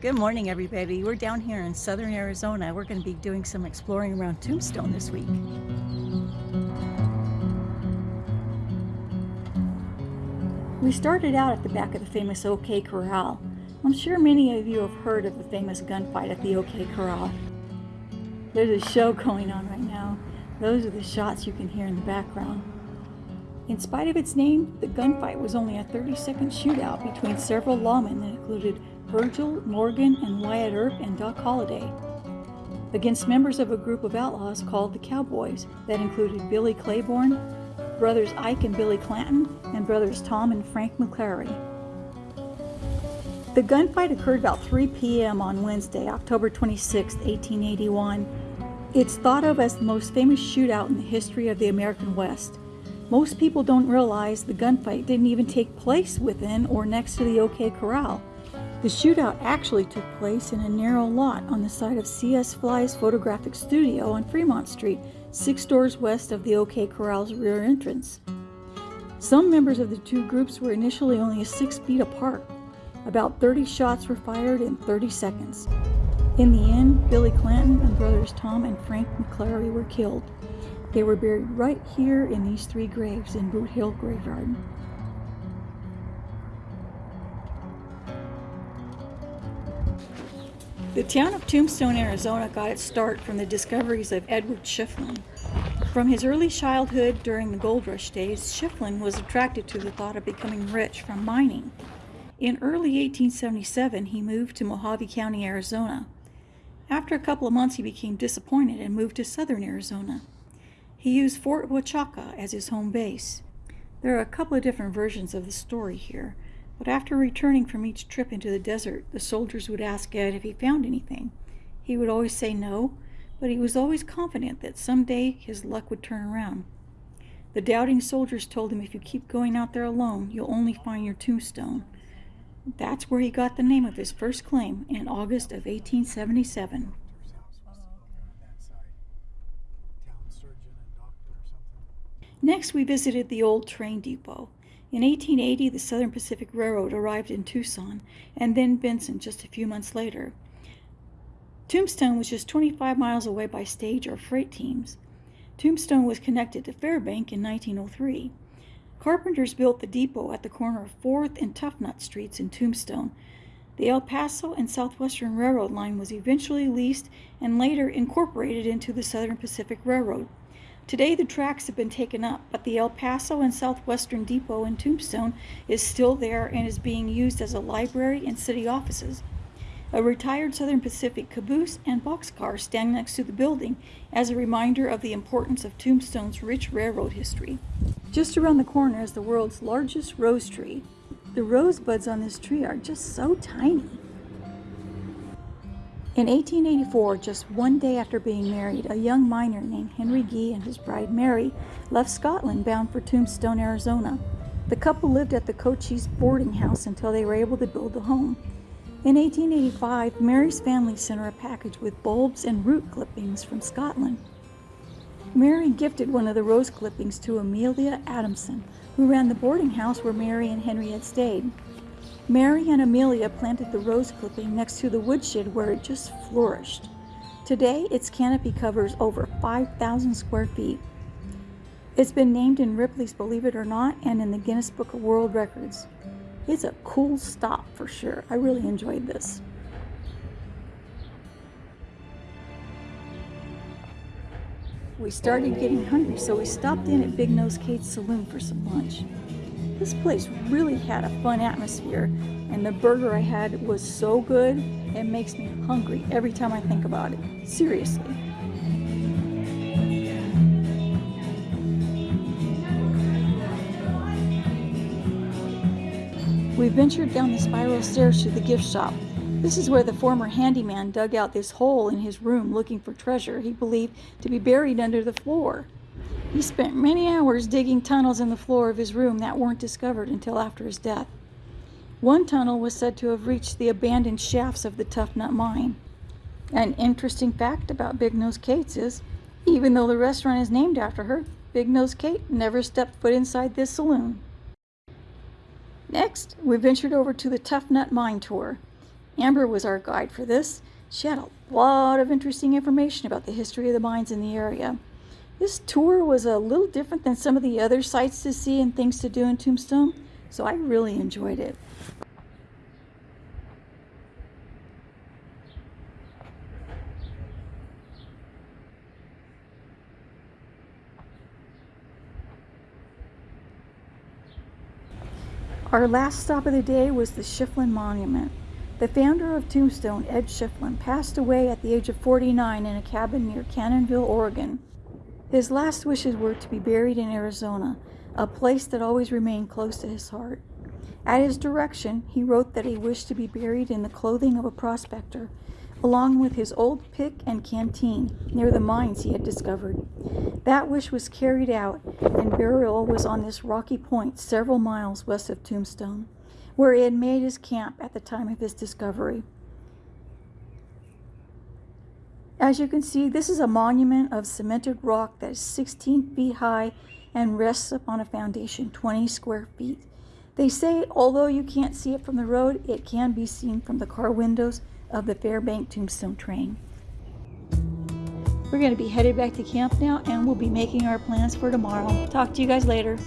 Good morning, everybody. We're down here in southern Arizona. We're going to be doing some exploring around Tombstone this week. We started out at the back of the famous OK Corral. I'm sure many of you have heard of the famous gunfight at the OK Corral. There's a show going on right now. Those are the shots you can hear in the background. In spite of its name, the gunfight was only a 30 second shootout between several lawmen that included Virgil, Morgan, and Wyatt Earp and Doc Holliday, against members of a group of outlaws called the Cowboys that included Billy Claiborne, brothers Ike and Billy Clanton, and brothers Tom and Frank McLaury. The gunfight occurred about 3 p.m. on Wednesday, October 26, 1881. It's thought of as the most famous shootout in the history of the American West. Most people don't realize the gunfight didn't even take place within or next to the OK Corral. The shootout actually took place in a narrow lot on the side of C.S. Fly's photographic studio on Fremont Street, six doors west of the OK Corral's rear entrance. Some members of the two groups were initially only six feet apart. About 30 shots were fired in 30 seconds. In the end, Billy Clanton and brothers Tom and Frank McLaury were killed. They were buried right here in these three graves in Boot Hill Graveyard. The town of Tombstone, Arizona got its start from the discoveries of Edward Schieffelin. From his early childhood during the gold rush days, Schieffelin was attracted to the thought of becoming rich from mining. In early 1877, he moved to Mohave County, Arizona. After a couple of months, he became disappointed and moved to southern Arizona. He used Fort Huachuca as his home base. There are a couple of different versions of the story here. But after returning from each trip into the desert, the soldiers would ask Ed if he found anything. He would always say no, but he was always confident that someday his luck would turn around. The doubting soldiers told him if you keep going out there alone, you'll only find your tombstone. That's where he got the name of his first claim in August of 1877. Next, we visited the old train depot. In 1880, the Southern Pacific Railroad arrived in Tucson and then Benson just a few months later. Tombstone was just 25 miles away by stage or freight teams. Tombstone was connected to Fairbank in 1903. Carpenters built the depot at the corner of 4th and Toughnut Streets in Tombstone. The El Paso and Southwestern Railroad line was eventually leased and later incorporated into the Southern Pacific Railroad. Today the tracks have been taken up, but the El Paso and Southwestern Depot in Tombstone is still there and is being used as a library and city offices. A retired Southern Pacific caboose and boxcar stand next to the building as a reminder of the importance of Tombstone's rich railroad history. Just around the corner is the world's largest rose tree. The rosebuds on this tree are just so tiny. In 1884, just one day after being married, a young miner named Henry Gee and his bride Mary left Scotland bound for Tombstone, Arizona. The couple lived at the Cochise boarding house until they were able to build a home. In 1885, Mary's family sent her a package with bulbs and root clippings from Scotland. Mary gifted one of the rose clippings to Amelia Adamson, who ran the boarding house where Mary and Henry had stayed. Mary and Amelia planted the rose clipping next to the woodshed where it just flourished. Today, its canopy covers over 5,000 square feet. It's been named in Ripley's Believe It or Not and in the Guinness Book of World Records. It's a cool stop for sure. I really enjoyed this. We started getting hungry, so we stopped in at Big Nose Kate's Saloon for some lunch. This place really had a fun atmosphere, and the burger I had was so good, it makes me hungry every time I think about it. Seriously. We ventured down the spiral stairs to the gift shop. This is where the former handyman dug out this hole in his room looking for treasure he believed to be buried under the floor. He spent many hours digging tunnels in the floor of his room that weren't discovered until after his death. One tunnel was said to have reached the abandoned shafts of the Tough Nut mine. An interesting fact about Big Nose Kate's is, even though the restaurant is named after her, Big Nose Kate never stepped foot inside this saloon. Next, we ventured over to the Tough Nut Mine Tour. Amber was our guide for this. She had a lot of interesting information about the history of the mines in the area. This tour was a little different than some of the other sights to see and things to do in Tombstone, so I really enjoyed it. Our last stop of the day was the Schieffelin Monument. The founder of Tombstone, Ed Schieffelin, passed away at the age of 49 in a cabin near Canyonville, Oregon. His last wishes were to be buried in Arizona, a place that always remained close to his heart. At his direction, he wrote that he wished to be buried in the clothing of a prospector, along with his old pick and canteen near the mines he had discovered. That wish was carried out, and burial was on this rocky point several miles west of Tombstone, where he had made his camp at the time of his discovery. As you can see, this is a monument of cemented rock that is 16 feet high and rests upon a foundation 20 square feet. They say, although you can't see it from the road, it can be seen from the car windows of the Fairbank Tombstone train. We're going to be headed back to camp now and we'll be making our plans for tomorrow. Talk to you guys later.